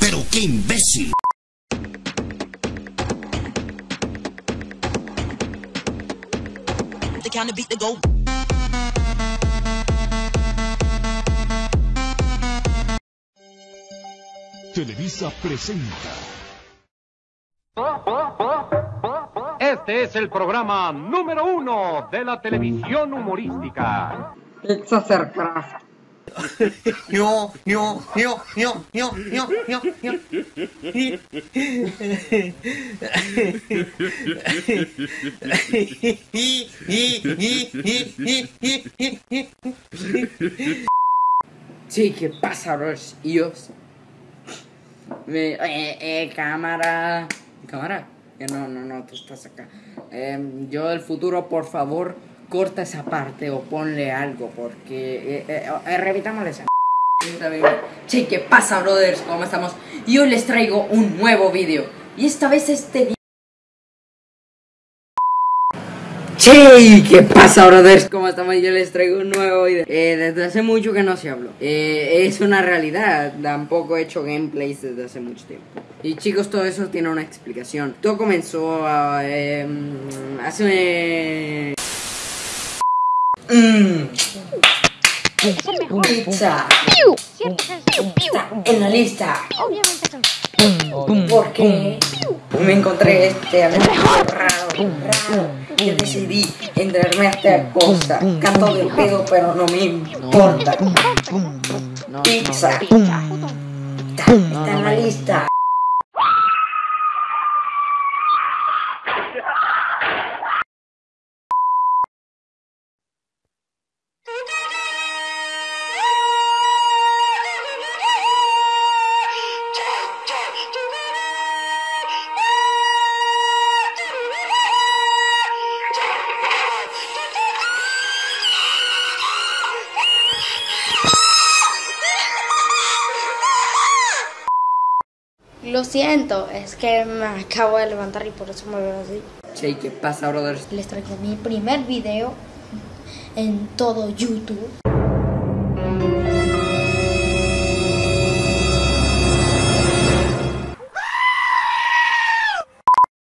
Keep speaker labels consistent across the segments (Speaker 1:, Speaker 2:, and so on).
Speaker 1: Pero qué imbécil.
Speaker 2: The kind of beat that go.
Speaker 3: Televisa presenta.
Speaker 4: Este es el programa número uno de la televisión humorística.
Speaker 5: Pizza. Sí, ¿qué pasa, yo. Me, eh, eh, cámara. Cámara. No, no, no, tú estás acá. Em, yo del futuro, por favor, corta esa parte o ponle algo, porque. Eh, eh, eh, revitámosle esa. Sí, ¿qué pasa, brothers? ¿Cómo estamos? Y hoy les traigo un nuevo vídeo. Y esta vez este. Che, ¿qué pasa, brothers? ¿Cómo estamos? Yo les traigo un nuevo video. Eh, desde hace mucho que no se habló. Eh, es una realidad. Tampoco he hecho gameplays desde hace mucho tiempo. Y chicos, todo eso tiene una explicación. Todo comenzó a, eh, hace. Mmm. Pizza. Pizza en la lista. Porque me encontré este anuncio raro, raro. Que decidí entrarme a esta cosa. Canto de pedo, pero no me importa. Pizza. Está en la lista.
Speaker 6: Lo siento, es que me acabo de levantar y por eso me veo así.
Speaker 5: Che, ¿qué pasa, brothers?
Speaker 6: Les traigo mi primer video en todo YouTube.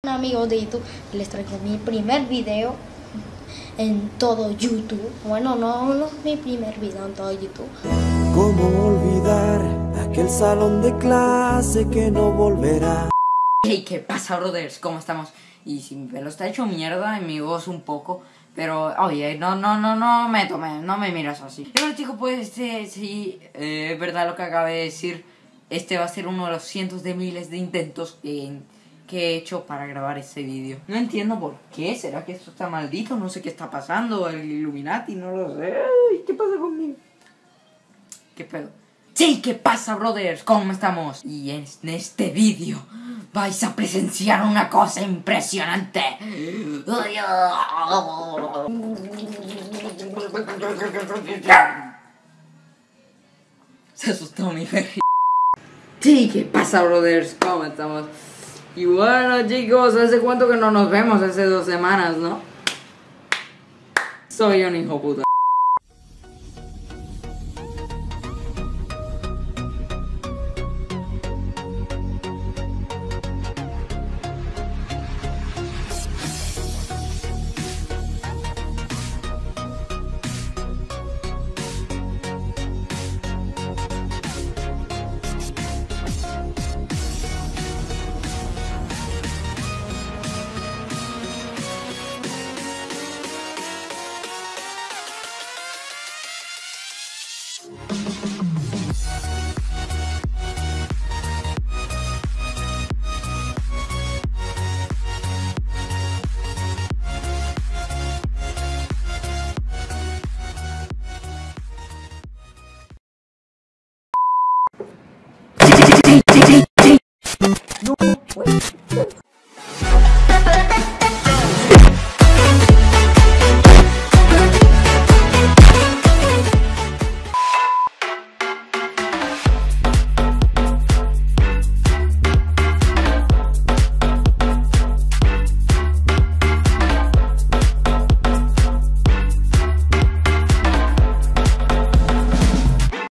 Speaker 6: Amigos de YouTube, les traigo mi primer video en todo YouTube. Bueno, no, no es mi primer video en todo YouTube.
Speaker 7: ¿Cómo olvidar aquel salón de clase que no volverá?
Speaker 5: Hey, ¿qué pasa, brothers? ¿Cómo estamos? Y si mi pelo está hecho mierda y mi voz un poco, pero oye, no, no, no, no me tome, no me miras así. Bueno, chicos, pues este, sí, eh, es verdad lo que acabé de decir. Este va a ser uno de los cientos de miles de intentos que, que he hecho para grabar este vídeo. No entiendo por qué, ¿será que esto está maldito? No sé qué está pasando, el Illuminati, no lo sé. ¿Qué pasa conmigo? ¿Qué pedo? Sí, ¿qué pasa, brothers? ¿Cómo estamos? Y en este vídeo vais a presenciar una cosa impresionante. Se asustó mi perri. Sí, ¿qué pasa, brothers? ¿Cómo estamos? Y bueno, chicos, ¿hace cuánto que no nos vemos? Hace dos semanas, ¿no? Soy un hijo puta. T T